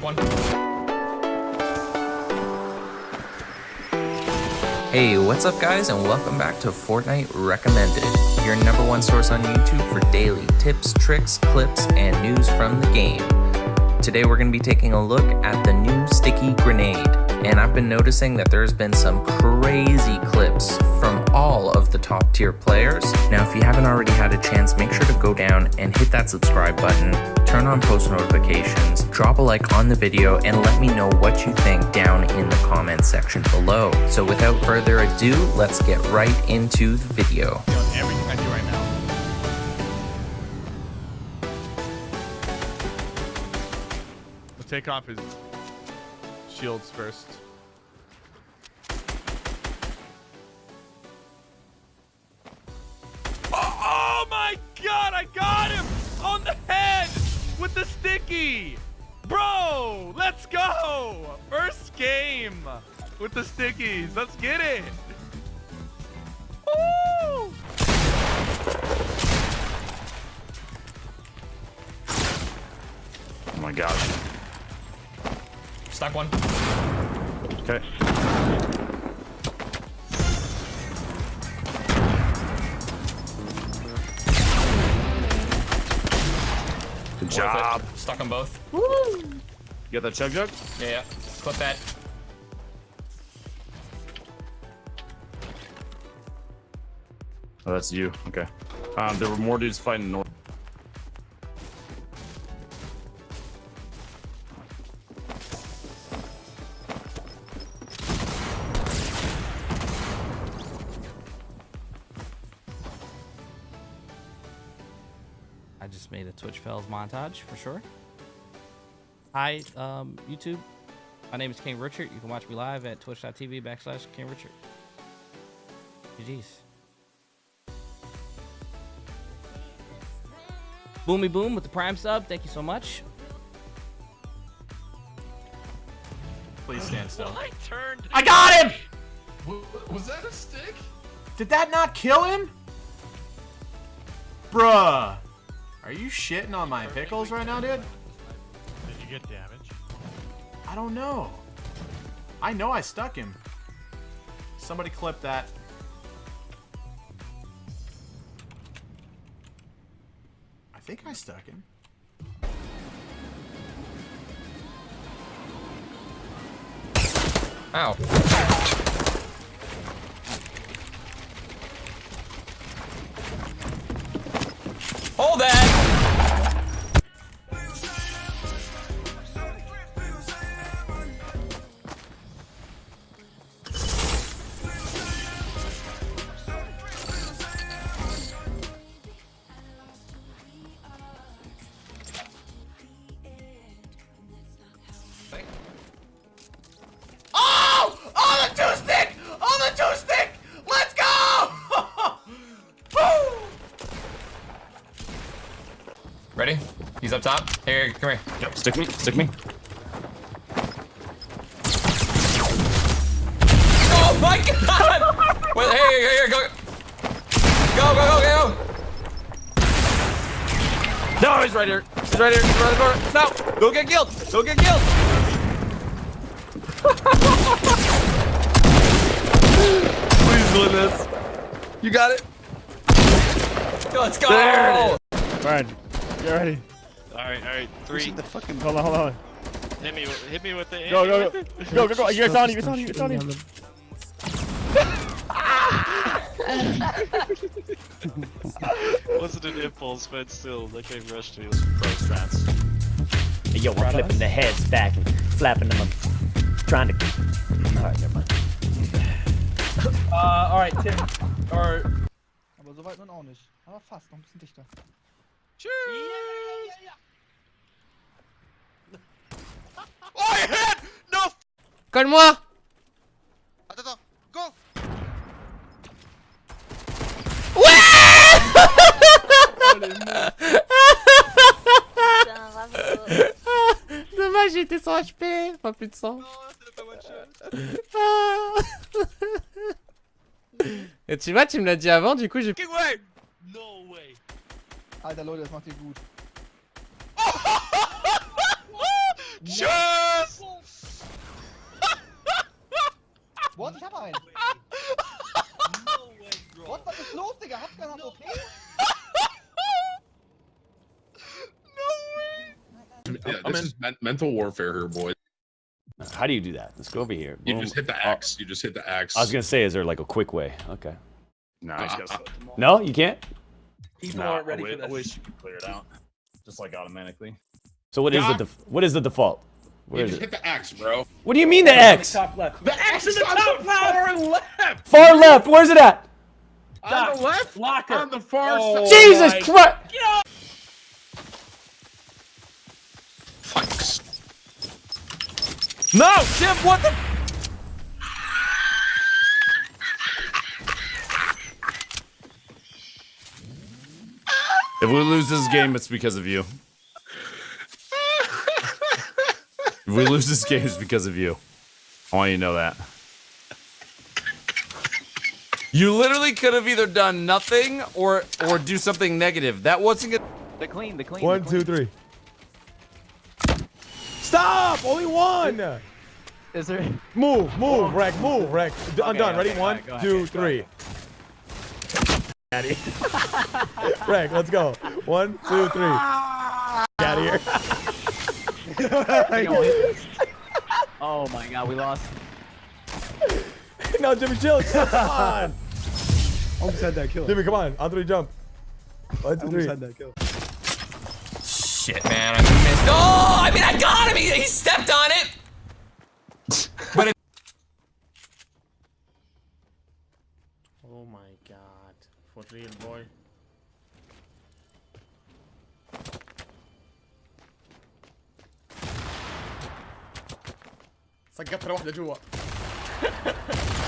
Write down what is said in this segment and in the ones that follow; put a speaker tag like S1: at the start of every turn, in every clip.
S1: One.
S2: Hey, what's up guys and welcome back to Fortnite Recommended, your number one source on YouTube for daily tips, tricks, clips, and news from the game. Today we're going to be taking a look at the new sticky grenade, and I've been noticing that there's been some crazy clips from all of the top tier players. Now if you haven't already had a chance, make sure to go down and hit that subscribe button, turn on post notifications, drop a like on the video, and let me know what you think down in the comments section below. So without further ado, let's get right into the video.
S1: We'll take off his shields first. Sticky. Bro, let's go. First game with the stickies. Let's get it. Woo!
S3: Oh my gosh.
S1: Stock one.
S3: Okay. Good job.
S1: Stuck on both.
S3: You got that chug jug?
S1: Yeah, yeah. Clip that.
S3: Oh, that's you. Okay. Um, there were more dudes fighting north.
S4: Made a Twitch Fells montage for sure. Hi, um, YouTube. My name is King Richard. You can watch me live at twitch.tv backslash King Richard. GG's. Boomy Boom with the Prime sub. Thank you so much.
S1: Please stand still.
S5: I turned.
S4: I got him!
S6: Was that a stick?
S7: Did that not kill him? Bruh. Are you shitting on my pickles right now, dude?
S5: Did you get damage?
S7: I don't know. I know I stuck him. Somebody clip that. I think I stuck him.
S2: Ow.
S1: Ready? He's up top. Here, come here.
S3: Yep. Stick me. Stick me.
S1: Oh my god! Wait, hey, here, here, go. Go, go, go, go, go!
S3: No, he's right here. He's right here. He's right here. No. Don't get killed. Don't get killed. Please win this. You got it.
S1: Let's go!
S3: There it
S6: Brian, get ready.
S5: Alright, alright. Three.
S6: The fucking hold on, hold on.
S5: Hit me hit me with it.
S6: Go, go, go, go, go, go. You're on you. It's on you. It's on you.
S5: Wasn't an impulse, but still, that game rushed me.
S3: Pro strats.
S8: Hey, yo, I'm flipping the heads back and flapping them. I'm trying to. Alright, never mind.
S9: Uh, alright, Tim. Or. Aber so weit nun auch nicht. Aber fast, noch ein bisschen dichter.
S5: Oh, I hit! No!
S4: Calme-moi!
S5: Attends, attends, go!
S4: Dommage, j'étais sans HP, pas plus de sang.
S5: Non, c'est pas one shot.
S4: Et tu vois, tu me l'as dit avant, du coup j'ai...
S9: Alter Leute, das macht ihr gut.
S5: Tschüss!
S9: What? Ich hab einen.
S5: No way, bro.
S9: What? Was ist los, Digga? Hast keinen OP?
S10: Yeah, this is men- mental warfare here, boys.
S8: How do you do that? Let's go over here.
S10: You
S8: Boom.
S10: just hit the
S8: Oh,
S10: X. You just hit the X.
S8: I was gonna say, is there like a quick way? Okay.
S10: Nah,
S6: Nice,
S10: I-
S6: guys.
S10: I-
S8: No, you can't.
S6: People
S10: nah,
S6: aren't ready
S10: I
S6: for
S10: wi- I wish you could clear it out, just like automatically.
S8: So what is
S10: God.
S8: the def- what is the default? Where
S10: You
S8: is
S10: just
S8: it?
S10: hit the X, bro.
S8: What do you mean the X?
S6: Top left.
S10: The X is the top far left.
S8: Far left. Where's it at?
S10: On the left.
S6: Locker.
S10: On the far
S6: Oh.
S10: side.
S8: Jesus Christ!
S10: Fucks.
S7: No, Jim. what the?
S10: If we lose this game, it's because of you. if we lose this game, it's because of you. I want you to know that.
S3: You literally could have either done nothing or or do something negative. That wasn't good.
S11: They're clean, they're clean.
S6: One, two, three. Stop! Only one!
S11: Is there?
S6: Move, move, Rec, move, Rec. D- I'm
S11: Okay,
S6: done. Ready?
S11: okay,
S6: One,
S11: alright, go
S6: two,
S11: ahead, go
S6: three. Daddy. Rec, let's go. One, two, three. Get out of here.
S11: Oh my god, we lost.
S6: no, Jimmy, chill. Come on.
S9: Almost had that kill.
S6: Jimmy, come on. On three, jump. One, two, three.
S9: that kill.
S1: Shit, man, I missed. Oh, I mean, I got him. He, he stepped on it,
S6: For real, boy. سقطت واحدة جوا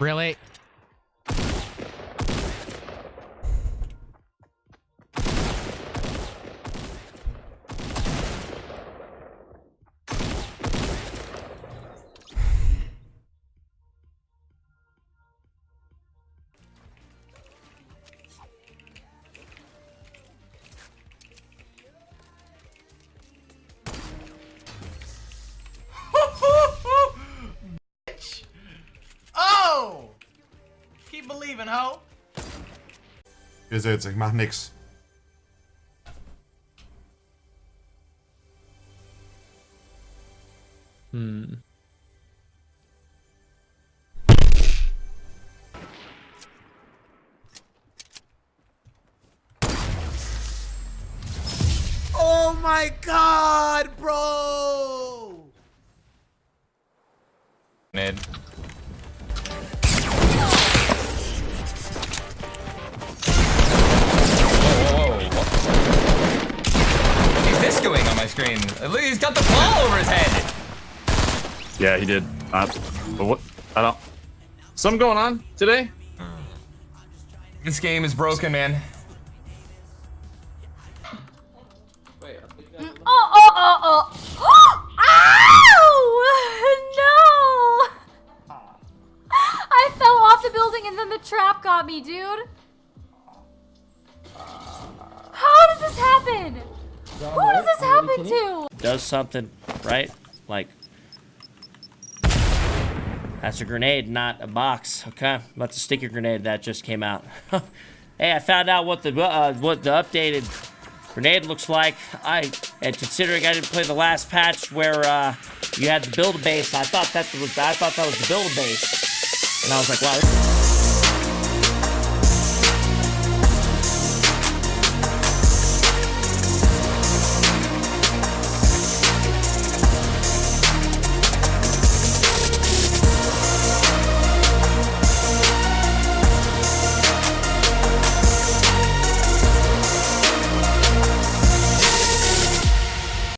S7: Really?
S12: Keep believing, ho!
S13: Ihr seht's, ich mach nix.
S7: Hmm.
S12: Oh my god, bro!
S1: This doing on my screen? Look, he's got the ball over his head.
S10: Yeah, he did. Uh, but what? I don't. Something going on today?
S1: This game is broken, man.
S14: Oh, oh, oh, oh. Ow! No! I fell off the building and then the trap got me, dude. How does this happen? Who does this happen to?
S8: Does something, right? Like that's a grenade, not a box. Okay, that's a sticky grenade that just came out. hey, I found out what the uh, what the updated grenade looks like. I and considering I didn't play the last patch where uh, you had the build a base, I thought that was I thought that was the build a base, and I was like, wow.